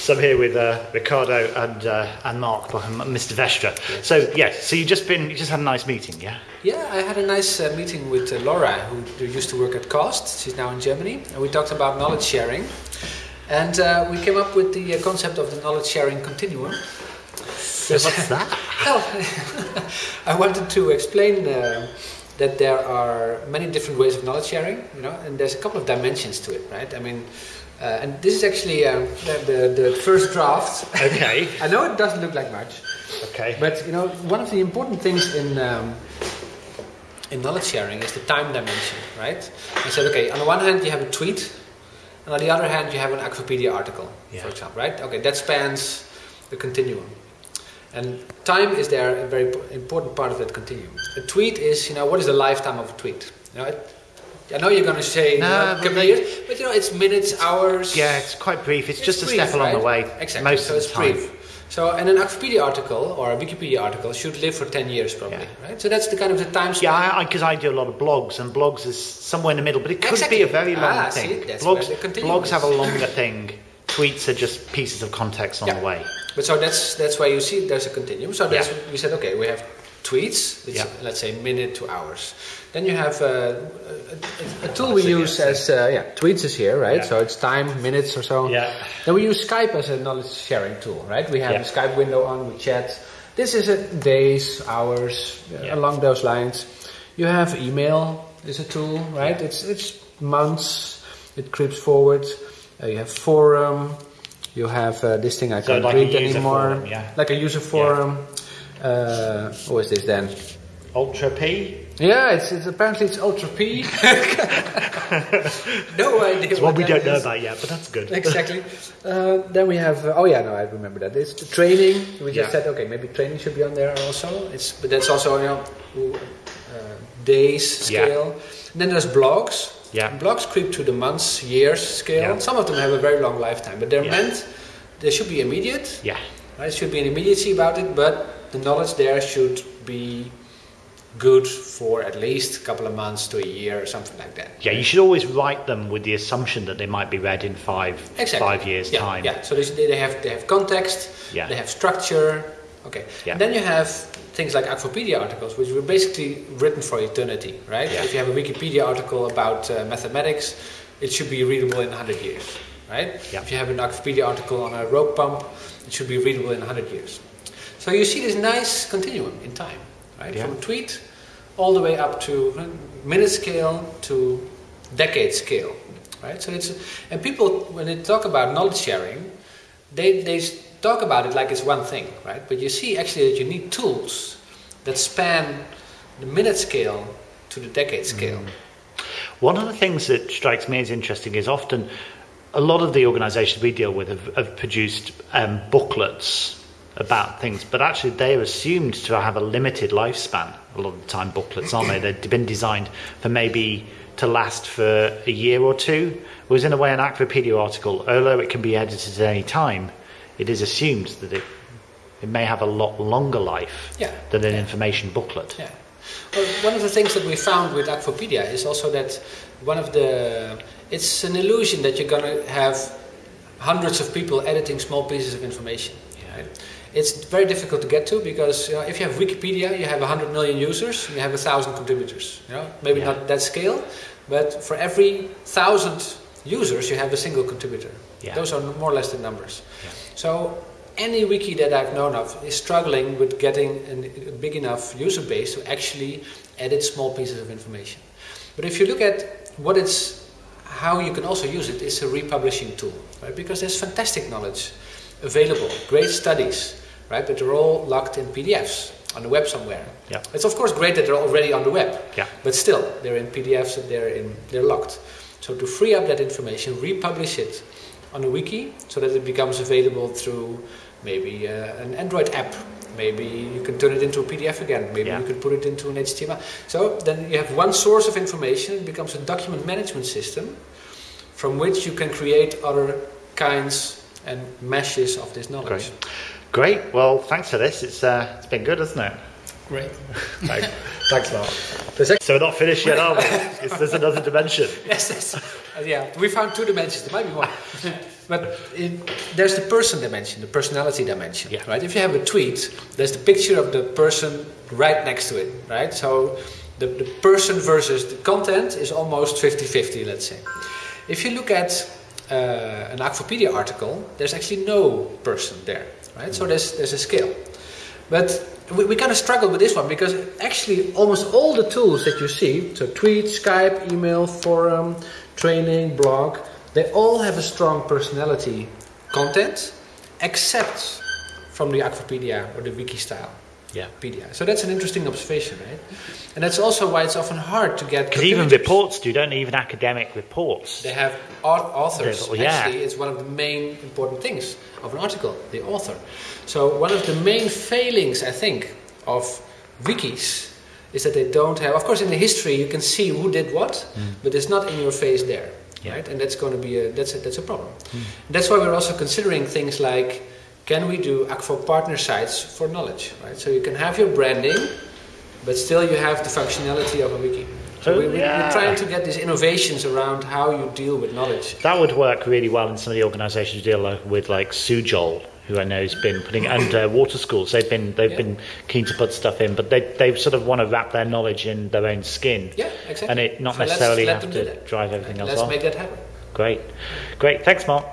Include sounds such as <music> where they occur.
So I'm here with uh, Ricardo and uh, and Mark, Mr. Vestra. Yes. So yes, so you just been you just had a nice meeting, yeah? Yeah, I had a nice uh, meeting with uh, Laura, who used to work at Cost. She's now in Germany, and we talked about knowledge sharing, and uh, we came up with the uh, concept of the knowledge sharing continuum. So what's that? <laughs> well, <laughs> I wanted to explain that there are many different ways of knowledge sharing, you know, and there's a couple of dimensions to it, right? I mean, uh, and this is actually um, the, the, the, first draft. Okay. <laughs> I know it doesn't look like much. Okay. But you know, one of the important things in um, in knowledge sharing is the time dimension, right? I said, okay, on the one hand you have a tweet, and on the other hand you have an Wikipedia article, yeah. for example, right? Okay, that spans the continuum. And time is there a very important part of that continuum. A tweet is, you know, what is the lifetime of a tweet? You know, it, I know you're going to say no, you know, years, but you know, it's minutes, hours. Yeah, it's quite brief. It's, it's just brief, a step along right? the way. Exactly. Most so of the time. brief. So, and an Wikipedia article or a Wikipedia article should live for 10 years probably, yeah. right? So that's the kind of the time span. Yeah, because I, I, do a lot of blogs, and blogs is somewhere in the middle, but it could exactly. be a very long ah, thing. See, blogs, blogs have a longer thing. Tweets are just pieces of context on yeah. the way. But so that's that's why you see there's a continuum. So that's yeah. we said okay, we have tweets, which yeah. let's say minute to hours. Then you have uh, a, a, a, tool we use as uh, yeah tweets is here, right? Yeah. So it's time, minutes or so. Yeah. Then we use Skype as a knowledge sharing tool, right? We have a Skype window on, we chat. This is a days, hours, uh, along those lines. You have email is a tool, right? It's it's months. It creeps forward. Uh, you have forum. You have uh, this thing I can't like read anymore. Forum, yeah. Like a user forum. Uh, what is this then? Ultra P. Yeah, it's, it's apparently it's Ultra P. <laughs> no idea. It's what, what we don't is. know about yet, but that's good. exactly. Uh, then we have. Uh, oh yeah, no, I remember that. It's the training. We just yeah. said okay, maybe training should be on there also. It's but that's also you know uh, days scale. Yeah. then there's blogs. Yeah. Blogs creep to the months, years scale. Yeah. Some of them have a very long lifetime, but they're meant. They should be immediate. Yeah. Right? There should be an immediacy about it, but the knowledge there should be good for at least a couple of months to a year or something like that. Yeah, you should always write them with the assumption that they might be read in five exactly. five years yeah, time. Yeah, so they have they have context, yeah. they have structure. Okay, yeah. And then you have things like Akvopedia articles, which were basically written for eternity, right? Yeah. If you have a Wikipedia article about uh, mathematics, it should be readable in 100 years, right? Yeah. If you have an Akvopedia article on a rope pump, it should be readable in 100 years. So you see this nice continuum in time right? Yeah. From a tweet all the way up to minute scale to decade scale, right? So it's and people when they talk about knowledge sharing, they they talk about it like it's one thing, right? But you see actually that you need tools that span the minute scale to the decade scale. Mm. One of the things that strikes me as interesting is often a lot of the organisations we deal with have, have produced um, booklets about things, but actually they're assumed to have a limited lifespan. A lot of the time, booklets aren't they? <clears throat> They've been designed for maybe to last for a year or two. Whereas in a way, an Akvopedia article, although it can be edited at any time, it is assumed that it it may have a lot longer life yeah. than an yeah. information booklet. Yeah. Well, one of the things that we found with Akvopedia is also that one of the it's an illusion that you're going to have hundreds of people editing small pieces of information. Yeah. Right? It's very difficult to get to because you know, if you have Wikipedia, you have 100 million users, you have a thousand contributors. You know, maybe yeah. not that scale, but for every thousand users, you have a single contributor. Yeah. Those are more or less the numbers. Yeah. So any wiki that I've known of is struggling with getting a big enough user base to actually edit small pieces of information. But if you look at what it's, how you can also use it, it's a republishing tool, right? Because there's fantastic knowledge available, great studies right? But they're all locked in PDFs on the web somewhere. Yeah. It's of course great that they're already on the web. Yeah. But still, they're in PDFs and they're in they're locked. So to free up that information, republish it on a wiki so that it becomes available through maybe uh, an Android app. Maybe you can turn it into a PDF again. Maybe yeah. you can put it into an HTML. So then you have one source of information. It becomes a document management system from which you can create other kinds and meshes of this knowledge. Great. Great. Well, thanks for this. It's uh, it's been good, hasn't it? Great. <laughs> Thanks, thanks Mark. So we're not finished yet, are we? <laughs> It's- There's another dimension. <laughs> yes, yes. Uh, yeah, we found two dimensions. There might be more, but it, there's the person dimension, the personality dimension, Yeah. right? If you have a tweet, there's the picture of the person right next to it, right? So the, the person versus the content is almost 50-50, let's say. If you look at uh, an Akvopedia article, there's actually no person there, right? So there's there's a scale, but we, we kind of struggle with this one because actually almost all the tools that you see, so tweet, Skype, email, forum, training, blog, they all have a strong personality content, except from the Akvopedia or the wiki style. Yeah. Pedia. So that's an interesting observation, right? And that's also why it's often hard to get. Because even reports do, don't even academic reports. They have authors. Yeah. Actually, it's one of the main important things of an article, the author. So one of the main failings, I think, of wikis is that they don't have. Of course, in the history you can see who did what, but it's not in your face there, Mm. Yeah. Mm. right? And that's going to be a that's a, that's a problem. That's why we're also considering things like. Can we do Akvo partner sites for knowledge, right? So you can have your branding, but still you have the functionality of a wiki. So we, we, yeah. we're trying to get these innovations around how you deal with knowledge. That would work really well in some of the organisations who deal with, like Sujol, who I know has been putting and uh, water schools. They've been they've Yeah. been keen to put stuff in, but they they sort of want to wrap their knowledge in their own skin, Yeah, exactly. and it not So necessarily have to drive everything else Let's on. make that happen. Great, great. Thanks, Mark.